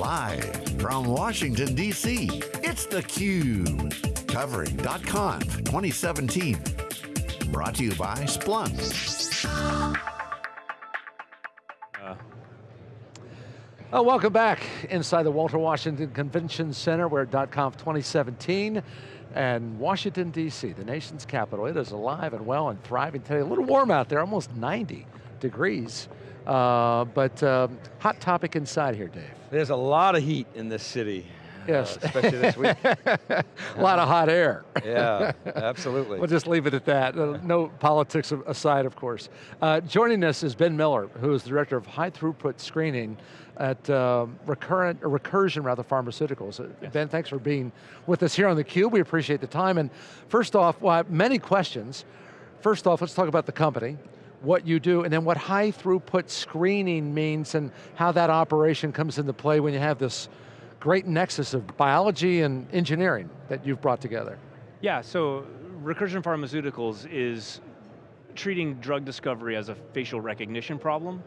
Live from Washington, D.C., it's theCUBE. Covering .conf 2017. Brought to you by Splunk. Uh, oh, welcome back inside the Walter Washington Convention Center. We're at .conf 2017 and Washington, D.C., the nation's capital. It is alive and well and thriving today. A little warm out there, almost 90 degrees. Uh, but um, hot topic inside here, Dave. There's a lot of heat in this city. Yes. Uh, especially this week. a lot of hot air. yeah, absolutely. we'll just leave it at that. Uh, no politics aside, of course. Uh, joining us is Ben Miller, who is the Director of High Throughput Screening at um, Recurrent, Recursion rather, Pharmaceuticals. Uh, yes. Ben, thanks for being with us here on theCUBE. We appreciate the time. And first off, well, many questions. First off, let's talk about the company what you do, and then what high throughput screening means and how that operation comes into play when you have this great nexus of biology and engineering that you've brought together. Yeah, so Recursion Pharmaceuticals is treating drug discovery as a facial recognition problem.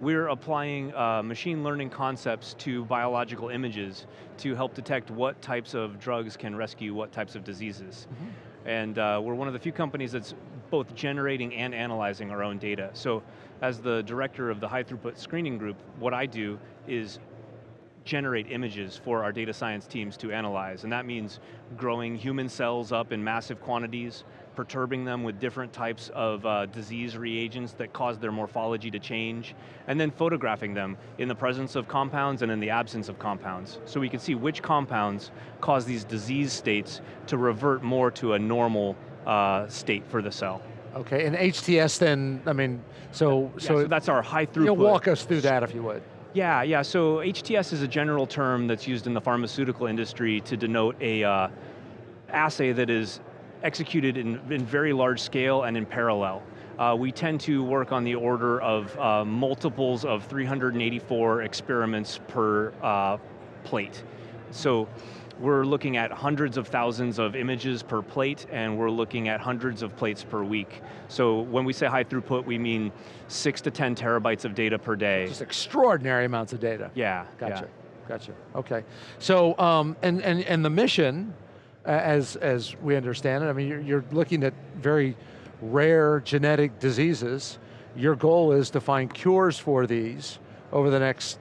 We're applying uh, machine learning concepts to biological images to help detect what types of drugs can rescue what types of diseases. Mm -hmm. And uh, we're one of the few companies that's both generating and analyzing our own data. So as the director of the high throughput screening group, what I do is generate images for our data science teams to analyze, and that means growing human cells up in massive quantities, perturbing them with different types of uh, disease reagents that cause their morphology to change, and then photographing them in the presence of compounds and in the absence of compounds. So we can see which compounds cause these disease states to revert more to a normal uh, state for the cell. Okay, and HTS then, I mean, so... Yeah, so, so that's our high throughput. You'll walk us through that if you would. Yeah, yeah, so HTS is a general term that's used in the pharmaceutical industry to denote a uh, assay that is executed in, in, very large scale and in parallel. Uh, we tend to work on the order of uh, multiples of 384 experiments per uh, plate. So we're looking at hundreds of thousands of images per plate and we're looking at hundreds of plates per week. So when we say high throughput, we mean six to 10 terabytes of data per day. Just extraordinary amounts of data. Yeah, Gotcha, yeah. gotcha, okay. So, um, and, and, and the mission, as, as we understand it, I mean, you're, you're looking at very rare genetic diseases. Your goal is to find cures for these over the next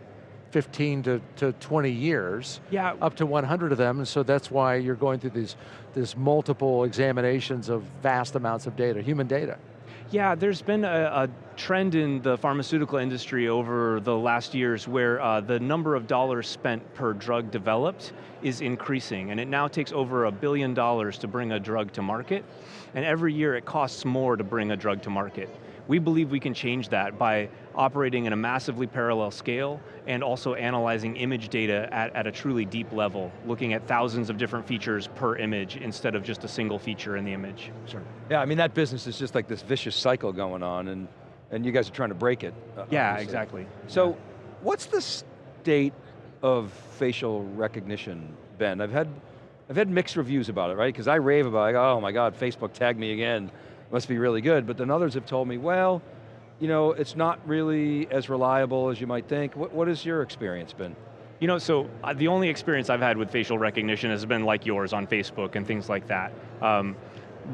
15 to, to 20 years, yeah. up to 100 of them, and so that's why you're going through these, these multiple examinations of vast amounts of data, human data. Yeah, there's been a, a, trend in the pharmaceutical industry over the last years where uh, the number of dollars spent per drug developed is increasing, and it now takes over a billion dollars to bring a drug to market, and every year it costs more to bring a drug to market. We believe we can change that by operating in a massively parallel scale and also analyzing image data at, at a truly deep level, looking at thousands of different features per image instead of just a single feature in the image. Sure. Yeah, I mean that business is just like this vicious cycle going on and, and you guys are trying to break it. Uh, yeah, obviously. exactly. So, yeah. what's the state of facial recognition, Ben? I've had, I've had mixed reviews about it, right? Because I rave about it, like, oh my God, Facebook tagged me again must be really good, but then others have told me, well, you know, it's not really as reliable as you might think. What, what has your experience been? You know, so uh, the only experience I've had with facial recognition has been like yours on Facebook and things like that. Um,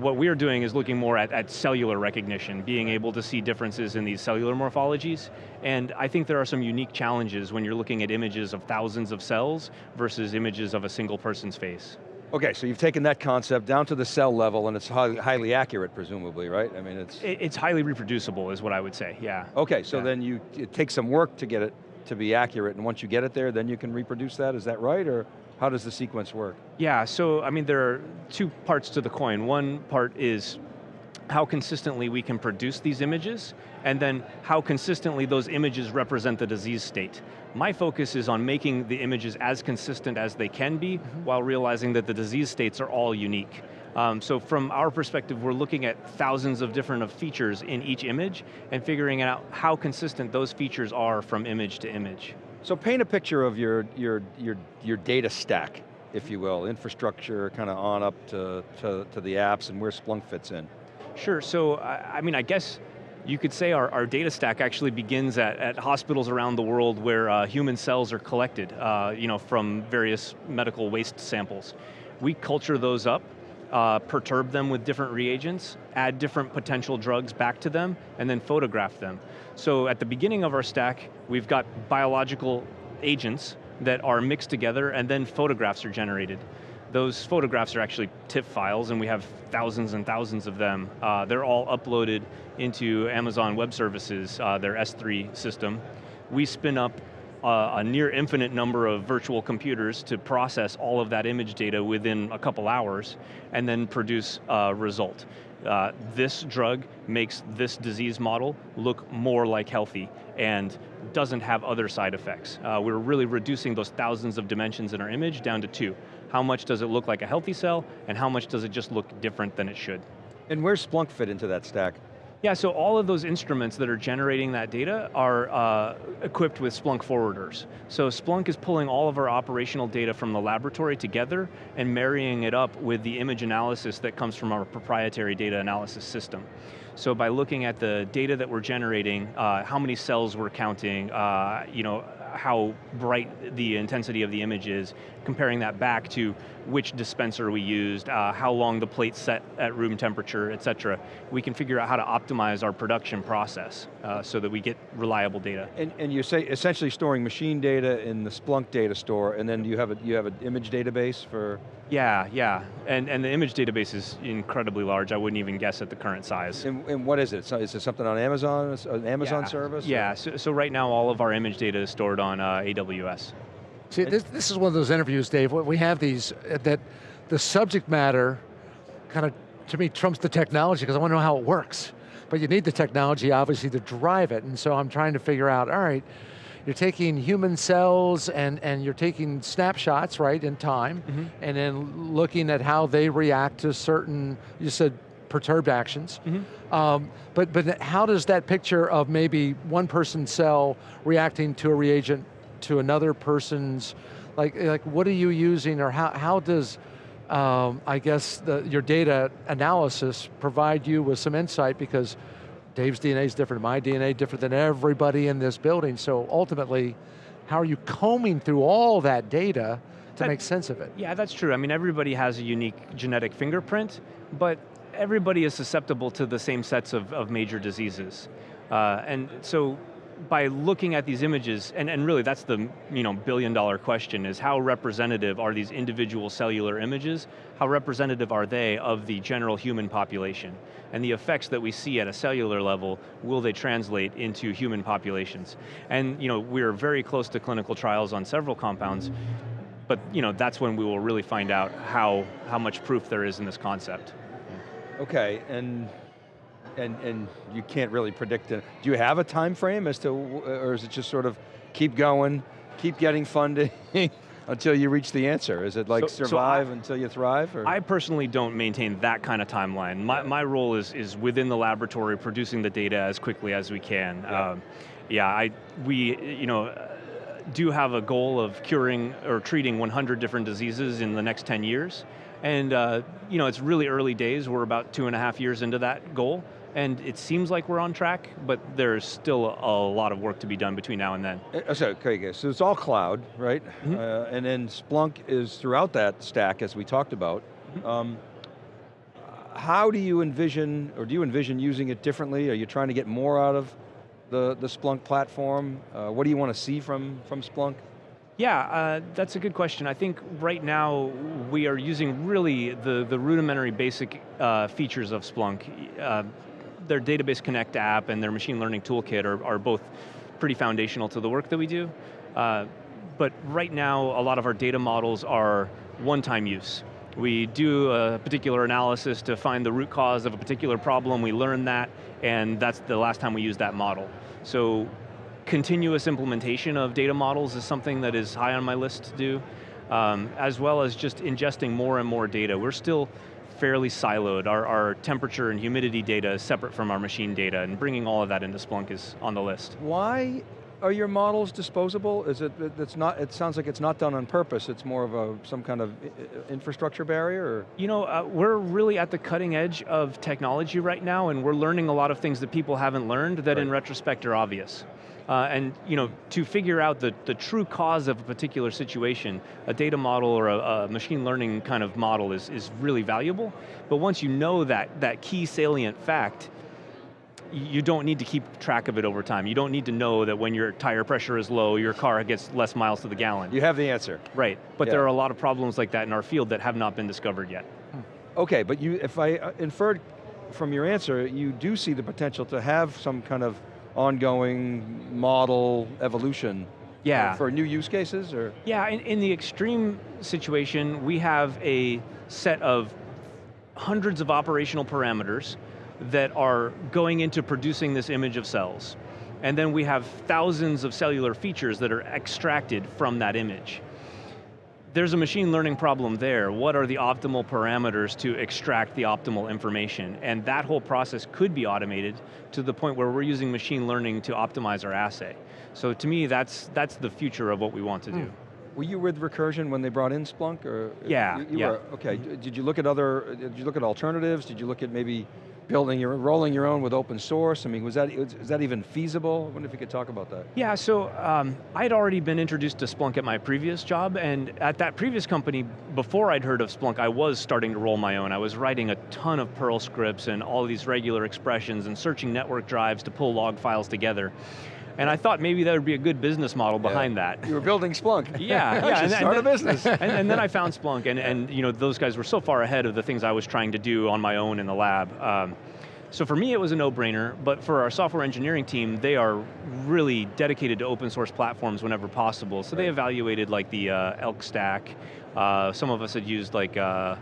what we're doing is looking more at, at, cellular recognition, being able to see differences in these cellular morphologies, and I think there are some unique challenges when you're looking at images of thousands of cells versus images of a single person's face. Okay, so you've taken that concept down to the cell level and it's highly, highly accurate, presumably, right? I mean, it's... It's highly reproducible is what I would say, yeah. Okay, so yeah. then you, it takes some work to get it to be accurate, and once you get it there, then you can reproduce that, is that right, or how does the sequence work? Yeah, so, I mean, there are two parts to the coin. One part is how consistently we can produce these images, and then how consistently those images represent the disease state. My focus is on making the images as consistent as they can be, mm -hmm. while realizing that the disease states are all unique. Um, so from our perspective, we're looking at thousands of different features in each image, and figuring out how consistent those features are from image to image. So paint a picture of your, your, your, your data stack, if you will, infrastructure kind of on up to, to, to the apps and where Splunk fits in. Sure, so I, I mean, I guess You could say our, our data stack actually begins at, at hospitals around the world where uh, human cells are collected uh, you know, from various medical waste samples. We culture those up, uh, perturb them with different reagents, add different potential drugs back to them, and then photograph them. So at the beginning of our stack, we've got biological agents that are mixed together and then photographs are generated. Those photographs are actually TIFF files and we have thousands and thousands of them. Uh, they're all uploaded into Amazon Web Services, uh, their S3 system. We spin up uh, a near infinite number of virtual computers to process all of that image data within a couple hours and then produce a result. Uh, this drug makes this disease model look more like healthy and doesn't have other side effects. Uh, we're really reducing those thousands of dimensions in our image down to two. How much does it look like a healthy cell, and how much does it just look different than it should? And where's Splunk fit into that stack? Yeah, so all of those instruments that are generating that data are uh, equipped with Splunk forwarders. So Splunk is pulling all of our operational data from the laboratory together and marrying it up with the image analysis that comes from our proprietary data analysis system. So by looking at the data that we're generating, uh, how many cells we're counting, uh, you know, how bright the intensity of the image is, comparing that back to which dispenser we used, uh, how long the plate set at room temperature, et cetera. We can figure out how to optimize our production process uh, so that we get reliable data. And, and you're say, essentially storing machine data in the Splunk data store, and then you have a, you have an image database for? Yeah, yeah, and, and the image database is incredibly large. I wouldn't even guess at the current size. And, and what is it? So is it something on Amazon, an Amazon yeah. service? Yeah, so, so, right now all of our image data is stored on uh, AWS. See, this, this is one of those interviews, Dave, we have these, uh, that the subject matter kind of, to me, trumps the technology because I want to know how it works. But you need the technology, obviously, to drive it, and so I'm trying to figure out, all right, you're taking human cells and, and you're taking snapshots, right, in time, mm -hmm. and then looking at how they react to certain, you said perturbed actions. Mm -hmm. um, but, but how does that picture of maybe one person's cell reacting to a reagent to another person's, like, like what are you using or how, how does, um, I guess, the, your data analysis provide you with some insight because Dave's DNA is different, my DNA is different than everybody in this building, so ultimately, how are you combing through all that data to that, make sense of it? Yeah, that's true. I mean, everybody has a unique genetic fingerprint, but everybody is susceptible to the same sets of, of major diseases. Uh, and so by looking at these images, and, and really that's the you know, billion dollar question, is how representative are these individual cellular images, how representative are they of the general human population? And the effects that we see at a cellular level, will they translate into human populations? And you know, we're very close to clinical trials on several compounds, but you know, that's when we will really find out how, how much proof there is in this concept. Okay, and and, and you can't really predict it. Do you have a time frame as to, or is it just sort of keep going, keep getting funding until you reach the answer? Is it like so, survive so I, until you thrive? Or? I personally don't maintain that kind of timeline. My, my role is, is within the laboratory producing the data as quickly as we can. Yeah, um, yeah I, we, you know, do have a goal of curing or treating 100 different diseases in the next 10 years. And uh, you know, it's really early days, we're about two and a half years into that goal and it seems like we're on track, but there's still a, lot of work to be done between now and then. Uh, so, okay, so it's all cloud, right? Mm -hmm. uh, and then Splunk is throughout that stack, as we talked about. Mm -hmm. um, how do you envision, or do you envision using it differently? Are you trying to get more out of the, the Splunk platform? Uh, what do you want to see from, from Splunk? Yeah, uh, that's a good question. I think right now we are using really the, the rudimentary basic uh, features of Splunk. Uh, their Database Connect app and their machine learning toolkit are, are both pretty foundational to the work that we do. Uh, but right now, a lot of our data models are one-time use. We do a particular analysis to find the root cause of a particular problem, we learn that, and that's the last time we use that model. So continuous implementation of data models is something that is high on my list to do, um, as well as just ingesting more and more data. We're still fairly siloed. Our, our, temperature and humidity data is separate from our machine data, and bringing all of that into Splunk is on the list. Why are your models disposable? Is it, it- it's not, it sounds like it's not done on purpose, it's more of a, some kind of infrastructure barrier, or? You know, uh, we're really at the cutting edge of technology right now, and we're learning a lot of things that people haven't learned that in retrospect are obvious. Uh, and you know, to figure out the, the true cause of a particular situation, a data model or a, a machine learning kind of model is, is really valuable. But once you know that, that key salient fact, you don't need to keep track of it over time. You don't need to know that when your tire pressure is low, your car gets less miles to the gallon. You have the answer. Right, but Yeah. there are a lot of problems like that in our field that have not been discovered yet. Okay, but you, if I uh, inferred from your answer, you do see the potential to have some kind of ongoing model evolution Yeah. Uh, for new use cases, or? Yeah, in, in the extreme situation, we have a set of hundreds of operational parameters that are going into producing this image of cells. And then we have thousands of cellular features that are extracted from that image. There's a machine learning problem there. What are the optimal parameters to extract the optimal information? And that whole process could be automated to the point where we're using machine learning to optimize our assay. So to me, that's, that's the future of what we want to do. Hmm. Were you with Recursion when they brought in Splunk, or? Yeah, You, you yeah. were, okay. D- Did you look at other, did you look at alternatives? Did you look at maybe building your, rolling your own with open source? I mean, was that, is that even feasible? I wonder if you could talk about that. Yeah, so um, I'd already been introduced to Splunk at my previous job, and at that previous company, before I'd heard of Splunk, I was starting to roll my own. I was writing a ton of Perl scripts and all these regular expressions and searching network drives to pull log files together. And I thought maybe that would be a good business model behind that. You were building Splunk. Yeah, yeah. should and- and start a then- business. and, and then I found Splunk, and, and you know, those guys were so far ahead of the things I was trying to do on my own in the lab. Um, so for me, it was a no-brainer, but for our software engineering team, they are really dedicated to open source platforms whenever possible. So they evaluated like the uh, Elk stack. Uh, some of us had used like uh,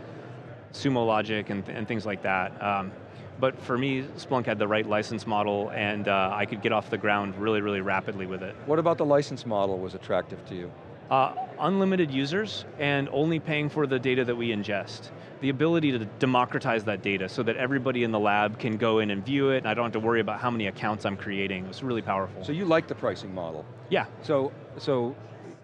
Sumo Logic and, and things like that. Um, but for me, Splunk had the right license model, and uh, I could get off the ground really, really rapidly with it. What about the license model was attractive to you? Uh, unlimited users and only paying for the data that we ingest. The ability to democratize that data so that everybody in the lab can go in and view it and I don't have to worry about how many accounts I'm creating. It was really powerful. So you like the pricing model? yeah, So, so,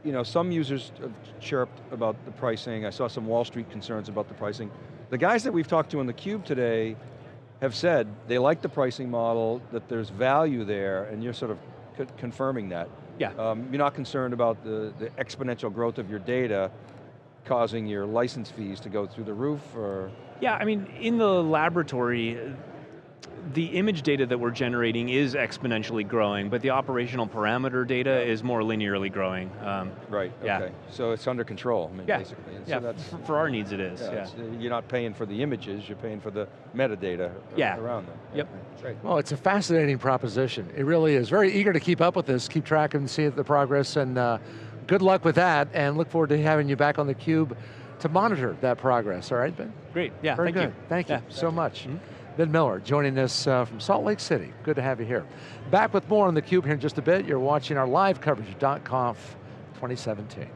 you know, some users have chirped about the pricing. I saw some Wall Street concerns about the pricing. The guys that we've talked to in the Cube today have said they like the pricing model, that there's value there, and you're sort of co- confirming that. yeah. Um, you're not concerned about the, the exponential growth of your data causing your license fees to go through the roof, or? Yeah, I mean, in the laboratory, the image data that we're generating is exponentially growing, but the operational parameter data is more linearly growing. Um, Right, Yeah. okay. So it's under control, I mean, yeah, basically. And yeah. So that's, for, for our needs, it is. yeah, Yeah, you're not paying for the images, you're paying for the metadata Yeah. around them. Yep. Right. Well, it's a fascinating proposition. It really is. Very eager to keep up with this, keep track and see the progress, and uh, good luck with that, and look forward to having you back on theCUBE to monitor that progress, all right, Ben? Great. Yeah. Very thank good. you. Thank you Yeah. so much. Mm-hmm. Ben Miller joining us uh, from Salt Lake City. Good to have you here. Back with more on theCUBE here in just a bit. You're watching our live coverage of .conf 2017.